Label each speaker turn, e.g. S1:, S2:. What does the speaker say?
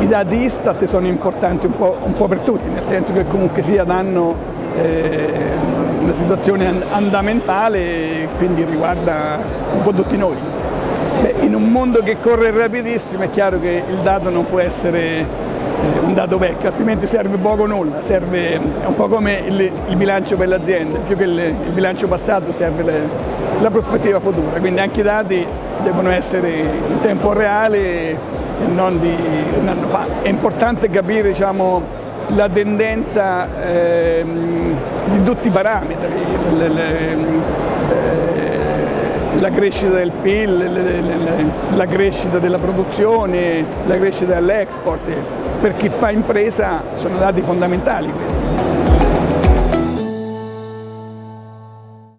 S1: I dati Istat sono importanti un po', un po per tutti, nel senso che comunque sia danno eh, una situazione andamentale, quindi riguarda un po' tutti noi. Beh, in un mondo che corre rapidissimo è chiaro che il dato non può essere un dato vecchio, altrimenti serve poco o nulla, serve un po' come il, il bilancio per l'azienda, più che il, il, bilancio passato serve le, la prospettiva futura, quindi anche i dati devono essere in tempo reale e non di un anno fa. È importante capire diciamo, la tendenza eh, di tutti i parametri, le, le, eh, la crescita del PIL, la crescita della produzione, la crescita dell'export. Per chi fa impresa sono dati fondamentali questi.